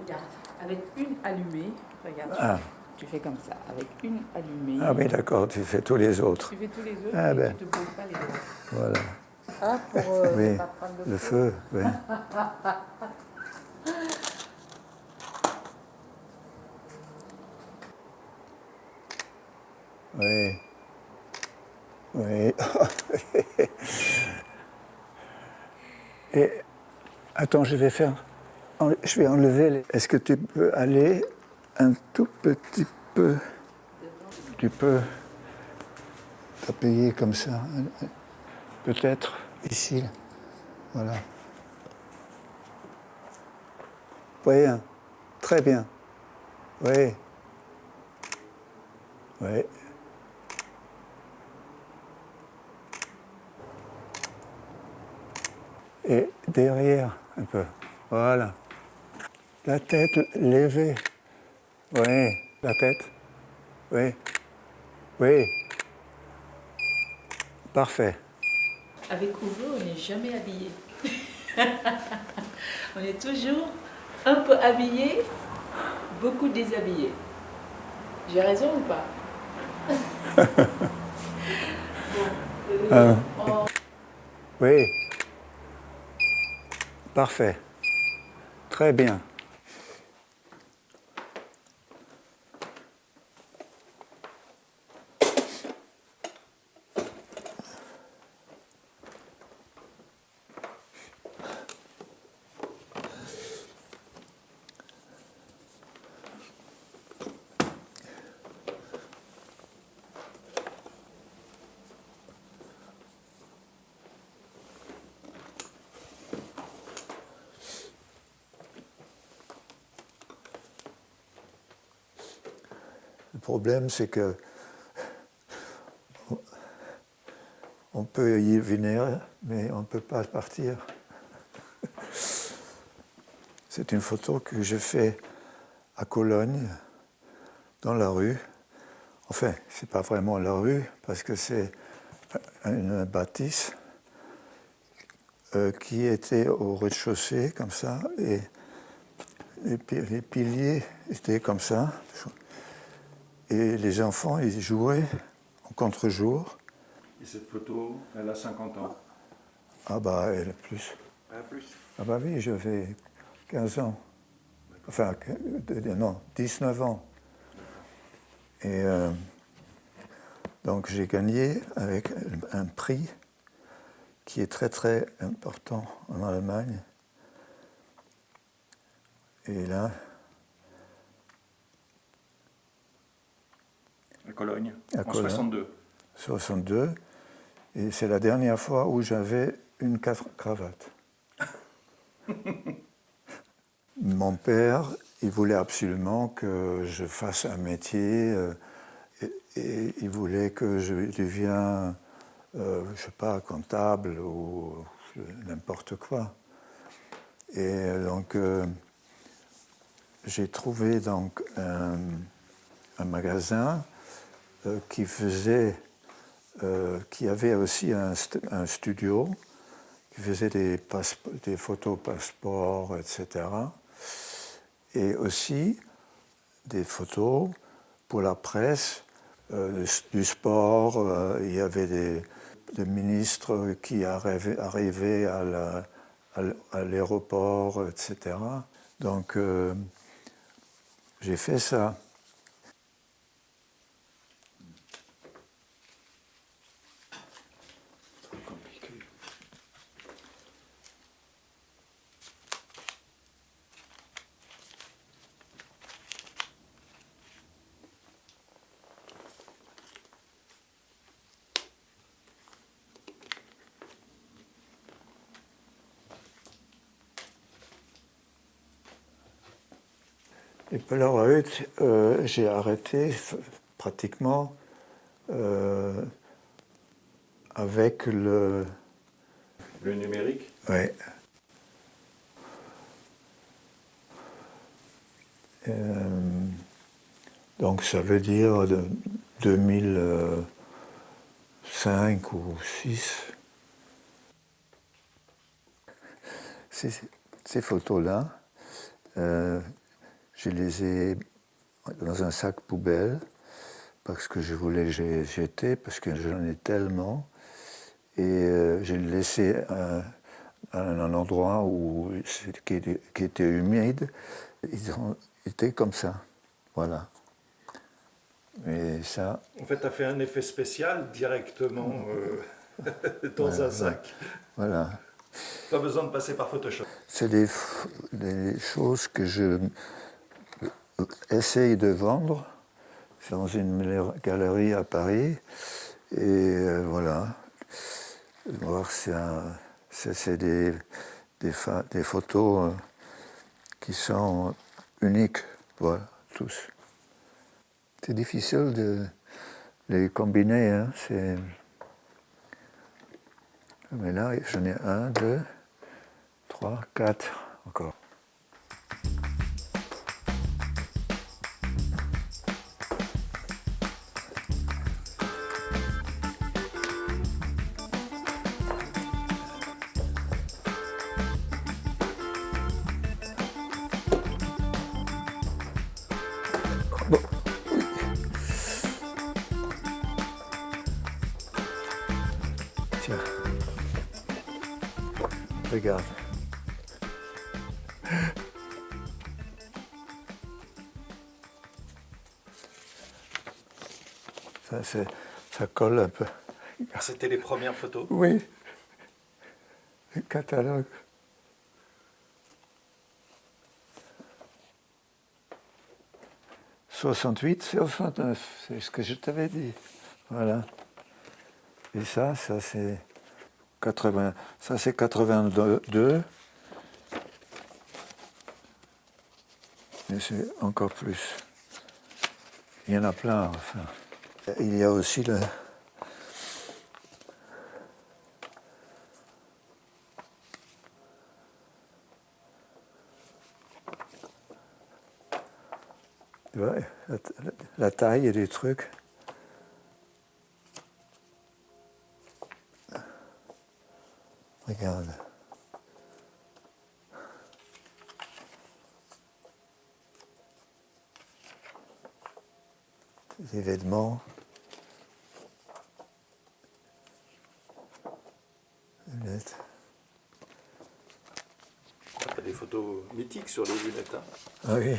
Regarde, avec une allumée, regarde, Ah. tu fais comme ça, avec une allumée. Ah oui, d'accord, tu fais tous les autres. Tu fais tous les autres Ah et ben. tu te poses pas les doigts. Voilà. Ah, pour euh, Oui, pas prendre le feu, oui. Oui. Oui. Et attends, je vais faire. Je vais enlever. les- Est-ce que tu peux aller un tout petit peu? Tu peux t'appuyer comme ça. Peut-être ici. là. Voilà. Oui, hein. très bien. Oui. Oui. Et derrière, un peu. Voilà. La tête levée. Oui, la tête. Oui. Oui. Parfait. Avec couvre, on n'est jamais habillé. on est toujours un peu habillé, beaucoup déshabillé. J'ai raison ou pas? Bon, euh, on- Oui. Parfait. Très bien. Problème, c'est que on peut y venir, mais on ne peut pas partir. C'est une photo que j'ai faite à Cologne, dans la rue. Enfin, c'est pas vraiment la rue, parce que c'est une bâtisse euh, qui était au rez-de-chaussée, comme ça, et les, pi- les piliers étaient comme ça. Et les enfants, ils jouaient en contre-jour. Et cette photo, elle a 50 ans. Ah bah, elle a plus. Plus. Ah bah oui, j'avais 15 ans. Enfin, non, 19 ans. Et euh, donc j'ai gagné avec un prix qui est très très important en Allemagne. Et là, Cologne, À en Cologne. 62. 62, et c'est la dernière fois où j'avais une cra- cravate. Mon père, il voulait absolument que je fasse un métier, euh, et, et il voulait que je devienne, euh, je sais pas, comptable ou n'importe quoi. Et donc, euh, j'ai trouvé donc un, un magasin euh, qui faisait, euh, qui avait aussi un, st- un studio, qui faisait des, photos passeports, etc. Et aussi des photos pour la presse, euh, du- sport. il y avait des, ministres qui arrivaient, à l'aéroport, etc. Donc, j'ai fait ça. Les Polaroids, euh, j'ai arrêté pratiquement euh, avec le. Le numérique? Ouais. Euh, donc ça veut dire de 2005 ou 6. Ces, ces photos-là, euh, je les ai dans un sac poubelle parce que je voulais les jeter, parce que j'en ai tellement. Et euh, j'ai laissé à, un endroit où, qui, qui, était humide. Ils ont été comme ça. Voilà. Et ça. En fait, tu as fait un effet spécial directement euh, dans un sac. Voilà. Pas besoin de passer par Photoshop. C'est des, des, choses que je essaye de vendre dans une galerie à Paris. Et euh, voilà. C'est des, des, des, photos euh, qui sont uniques, voilà, tous. C'est difficile de les combiner. Hein, Mais là, j'en ai un, deux, trois, quatre encore. Regarde. Ça, ça colle un peu. C'était les premières photos Oui. Le catalogue. « 68, 69, c'est ce que je t'avais dit. Voilà. Et ça, ça c'est ça c'est 82. Mais c'est encore plus. Il y en a plein, enfin. Il y a aussi le... la taille des trucs. Regarde. Des événements. Lunettes. Il y a des photos mythiques sur les lunettes. Hein. Ah oui,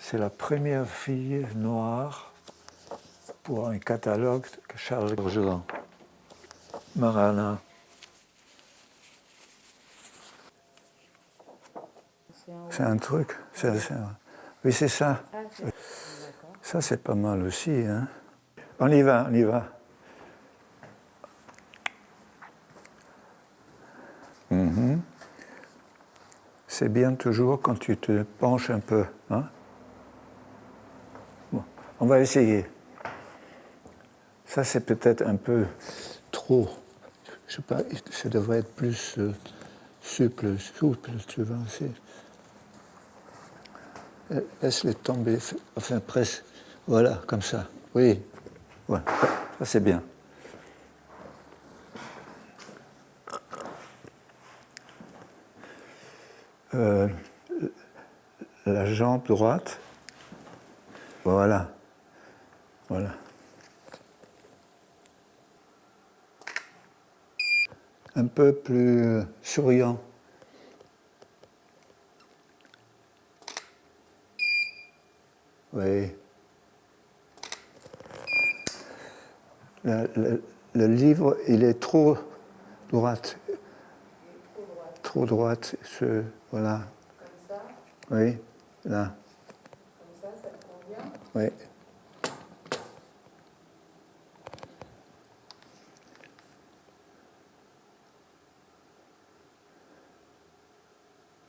c'est la première fille noire pour un catalogue que Charles Bourgeois. Marana. C'est un truc. oui, c'est ça. Ah, ça, c'est pas mal aussi. Hein. On y va, on y va. Mhm. C'est bien toujours quand tu te penches un peu. Hein. Bon, on va essayer. Ça, c'est peut-être un peu trop. Je sais pas, ça devrait être plus euh, souple, souple, tu vois. Euh, laisse-les tomber, enfin presse, voilà, comme ça. Oui, voilà, ça c'est bien. Euh, la jambe droite, voilà, voilà. Un peu plus souriant. Oui. Le, livre, il est trop droite. Trop droite. Ce, voilà. Comme ça? Oui, là. Comme ça, ça te convient? Oui.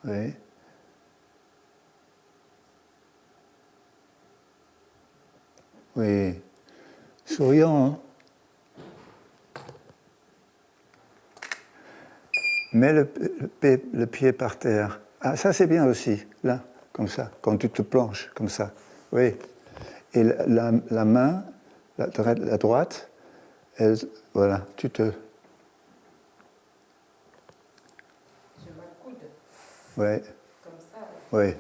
Oui. Oui. Souriant, hein Mets le, le, pied par terre. Ah, ça c'est bien aussi, là. comme ça, quand tu te planches, comme ça. Oui. Et la, la, main, la, la, droite, elle, voilà, tu te... Je m'accoude. Oui. Comme ça. Oui.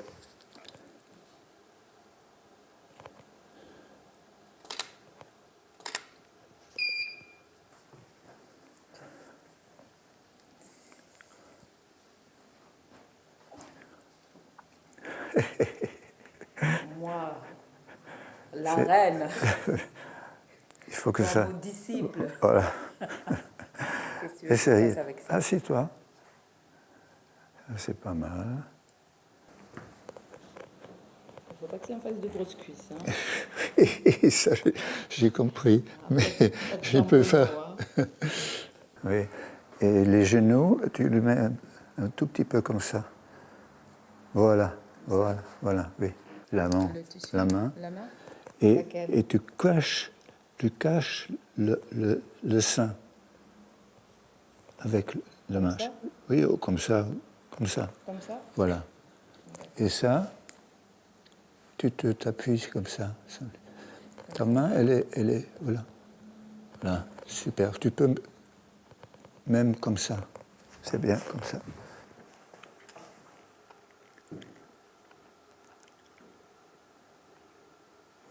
Moi, la reine. Il faut que ça. Mon disciple. Voilà. Je Essaye. Ça, C'est pas mal. Faut pas que ça me fasse de grosses cuisses. Hein. Ça, j'ai- compris. Mais je peux faire. Oui. Et les genoux, tu le mets un, un tout petit peu comme ça. Voilà, voilà, voilà, oui. La main, la main. La main Et, tu caches, tu caches le, le, le sein avec la main. Oui, oh, comme ça, comme ça. Comme ça Voilà. Et ça, tu te t'appuies comme ça. Ta main, elle est, elle est, voilà. Là, super. Tu peux même comme ça. C'est bien comme ça.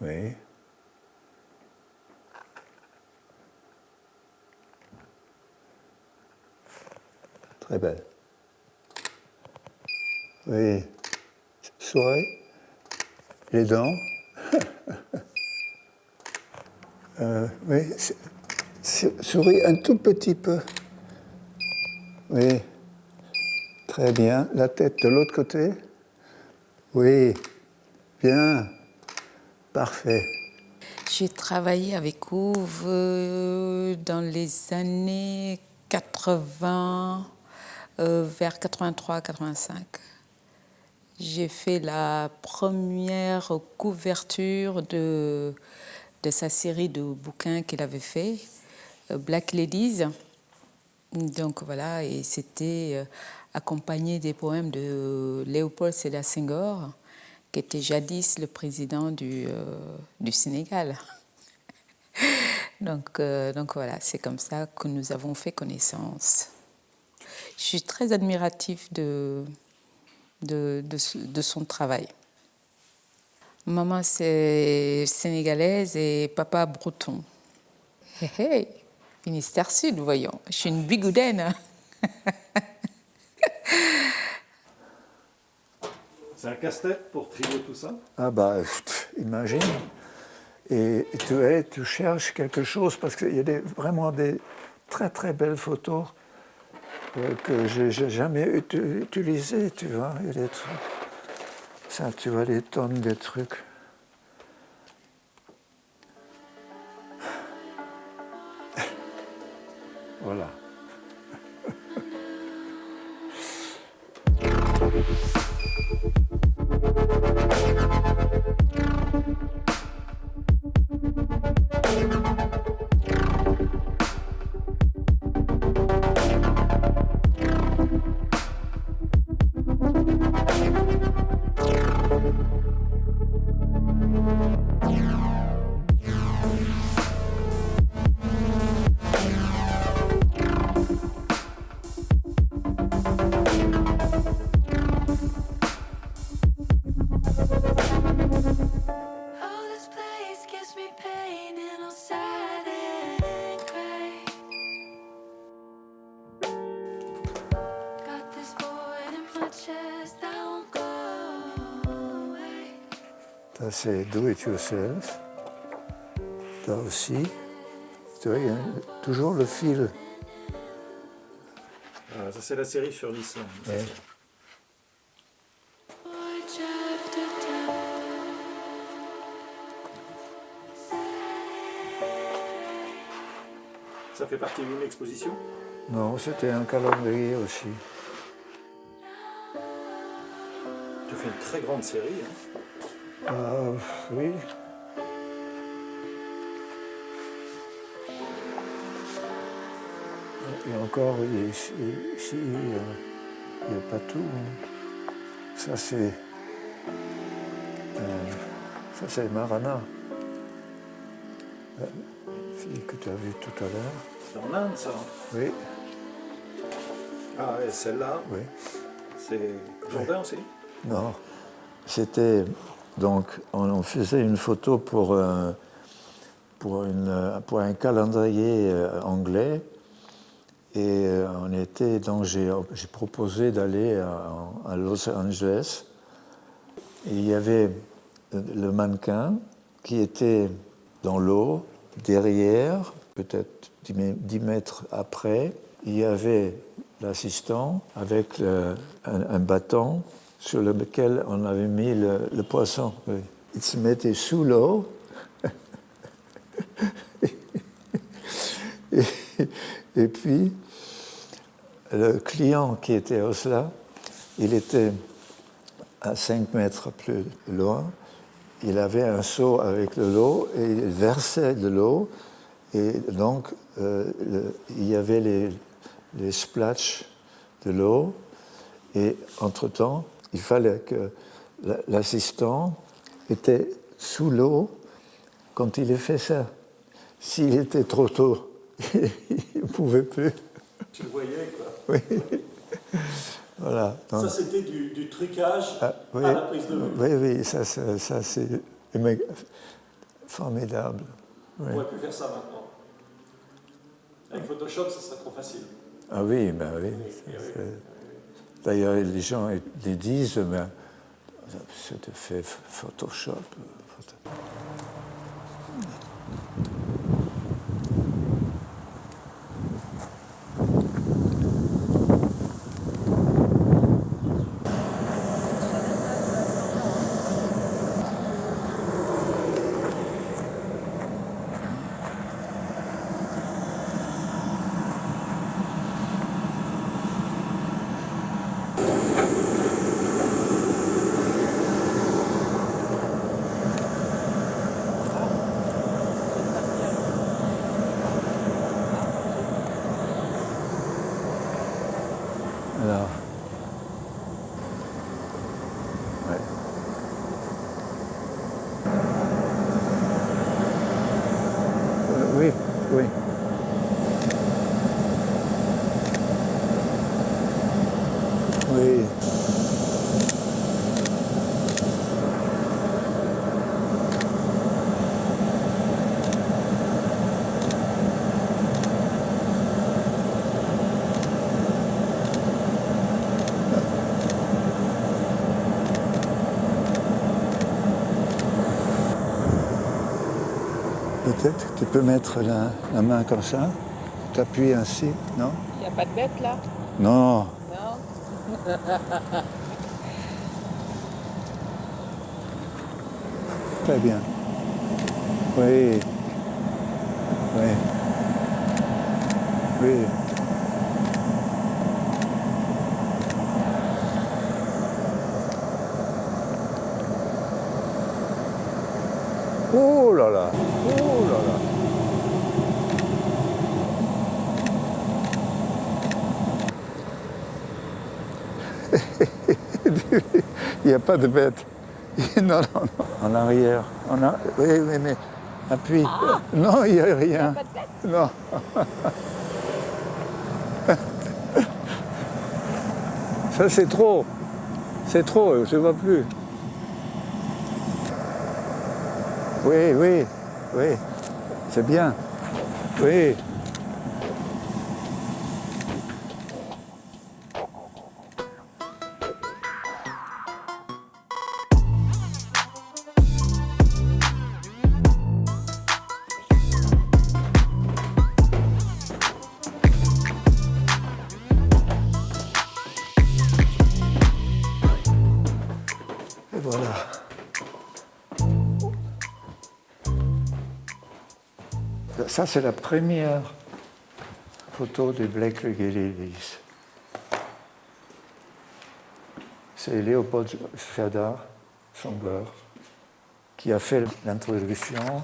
Oui. Très belle. Oui. Souris. Les dents. Euh, oui. Souris un tout petit peu. Oui. Très bien. La tête de l'autre côté. Oui. Bien. Parfait. J'ai travaillé avec Ouve euh, dans les années 80, euh, vers 83-85. J'ai fait la première couverture de, de sa série de bouquins qu'il avait fait, euh, Black Ladies. Donc voilà, et c'était accompagné des poèmes de Léopold Sédar Senghor, qui était jadis le président du, euh, du Sénégal. donc, euh, donc voilà, c'est comme ça que nous avons fait connaissance. Je suis très admiratif de, de, de, son travail. Maman, c'est sénégalaise et papa breton. Hé hé, Ministère Sud, voyons. Je suis une bigoudaine. C'est un casse-tête pour trier tout ça Ah bah, imagine. Et tu, es, tu cherches quelque chose parce qu'il y a des, vraiment des très très belles photos euh, que j'ai jamais utilisées, tu vois. Il y a des trucs. Ça, tu vois, des tonnes de trucs. Voilà. C'est do it yourself. Là aussi. Tu vois, il y a toujours le fil. Ah, Ça, c'est la série sur l'Islande. Ouais. Ça fait partie d'une exposition? Non, c'était un calendrier aussi. Tu fais une très grande série. hein. Ah, oui. Et encore, ici, euh, il n'y a pas tout. hein. Ça, c'est Euh, ça, c'est Marana. La fille que tu as vue tout à l'heure. C'est en Inde, ça. Oui, Ah, et celle-là, oui. c'est Jourdain aussi? Non. C'était. Donc, on, faisait une photo pour, euh, un calendrier euh, anglais. Et euh, on était. J'ai proposé d'aller à, Los Angeles. Il y avait le mannequin qui était dans l'eau, derrière, peut-être 10 mè- 10 mètres après. Il y avait l'assistant avec un bâton sur lequel on avait mis le, poisson. Il se mettait sous l'eau. et, puis, le client qui était au cela, il était à 5 mètres plus loin. Il avait un seau avec de l'eau et il versait de l'eau. Et donc, euh, il y avait les, les splatchs de l'eau. Et entre-temps, il fallait que la- l'assistant était sous l'eau quand il a fait ça. S'il était trop tôt, il ne pouvait plus. Tu le voyais, quoi. Oui. Voilà. Donc- Ça, c'était du, du trucage ah, oui, à la prise de vue. oui, oui, ça, ça, ça, c'est formidable. Oui. On aurait pu faire ça maintenant. Avec Photoshop, ça serait trop facile. Ah oui, ben oui. D'ailleurs, les gens les disent, mais c'était fait Photoshop. euh, photo- Alors. Ouais. Euh, oui, oui. Oui. Peut-être tu peux mettre la, la main comme ça, t'appuies ainsi, non? Il n'y a pas de bête là? Non, Non très bien. Oui. Oui. Oui. Oh là là Oh là là Il n'y a pas de bête. Non, non, non. En arrière. En a... Oui, oui, mais appuie. Non, il n'y a rien. Non. Ça, c'est trop. C'est trop, je ne vois plus. Oui, oui, oui. C'est bien. Oui. Voilà. Ça, c'est la première photo de Blake Legelilis. C'est Léopold Fedar, Songler, qui a fait l'introduction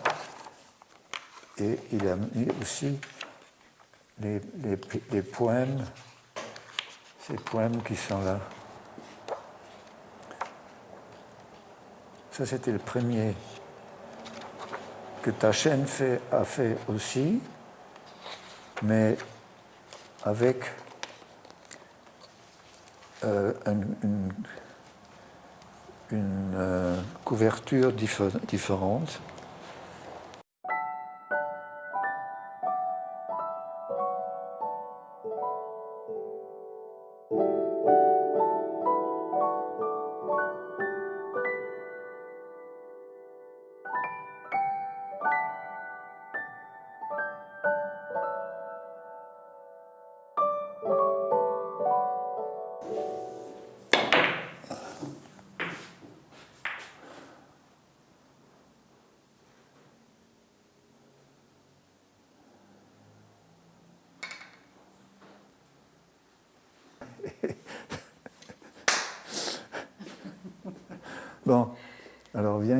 et il a mis aussi les poèmes, ces poèmes qui sont là. Ça, c'était le premier que ta chaîne fait, a fait aussi, mais avec euh, un- une, euh, couverture diffé- différente.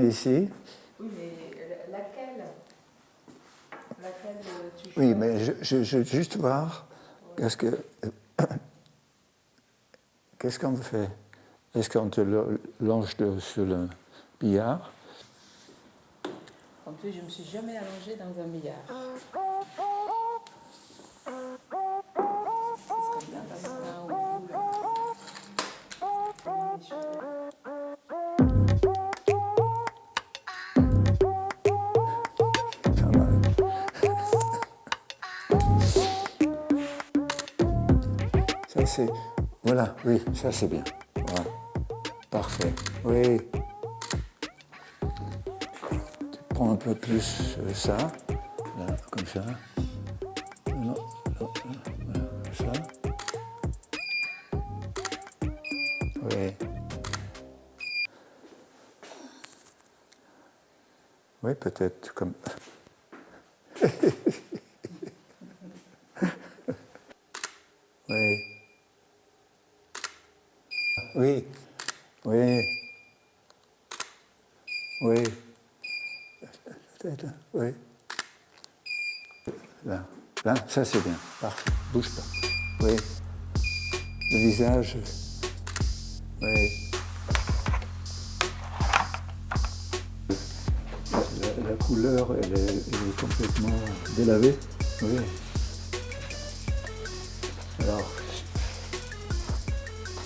Ici. Oui, mais laquelle? Laquelle tu Oui, mais je, je, je veux juste voir qu'est-ce que qu'est-ce qu'on fait? Est-ce qu'on te longe de- sur le billard? En plus, je me suis jamais allongée dans un billard. Voilà, oui, ça c'est bien. Voilà. Parfait. Oui. Tu prends un peu plus euh, ça, là, comme ça. Non, non, ça. Oui. Oui, peut-être comme. Oui. Oui. Oui. Oui. Peut-être, oui. Là. Là, ça c'est bien. Parfait. Bouge pas. Oui. Le visage. Oui. La, couleur, elle est, complètement délavée. Oui. Alors,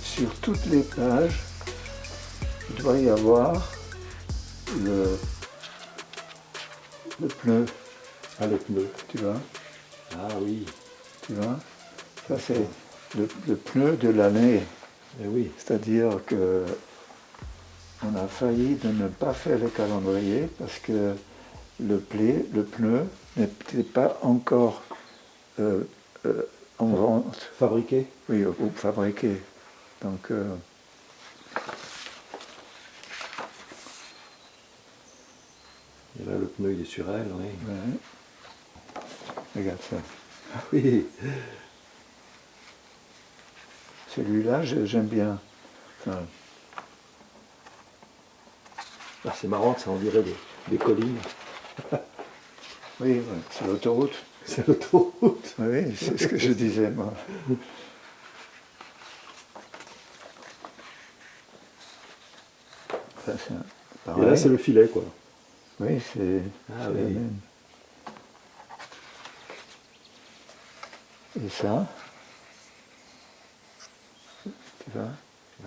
sur toutes les pages, il doit y avoir le, le pneu. Ah, le tu vois Ah oui, Tu vois Ça, c'est le, le pneu de l'année. eh oui. C'est-à-dire que on a failli de ne pas faire le calendrier parce que le, plé- le pneu n'était pas encore euh, euh, en vente, Fabriqué oui, ou fabriqué. Donc, euh, Et là, le pneu, il est sur elle, oui. ouais. Regarde ça. Ah oui Celui-là, j'aime bien. Enfin, Ah, C'est marrant, ça, on dirait des, des collines. oui, c'est l'autoroute. C'est l'autoroute. Oui, c'est ce que je disais, moi. Ça, Et là, c'est le filet, quoi. Oui, c'est Ah oui. même. Et ça Tu vois Ah.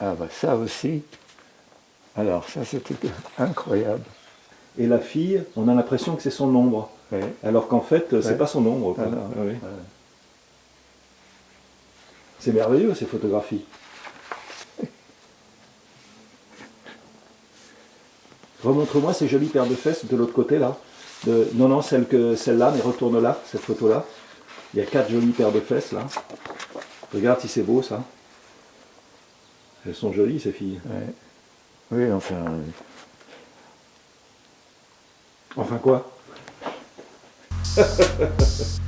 Ah bah ça aussi. Alors ça c'était incroyable. Et la fille, on a l'impression que c'est son ombre. Alors qu'en fait, c'est pas son ombre. Ah oui. ouais. C'est merveilleux, ces photographies. Remontre-moi ces jolies paires de fesses de l'autre côté, là. De- Non, non, celle que celle-là, mais retourne là, cette photo-là. Il y a quatre jolies paires de fesses, là. Regarde si c'est beau, ça. Elles sont jolies, ces filles. Ouais. Oui, enfin, Enfin quoi?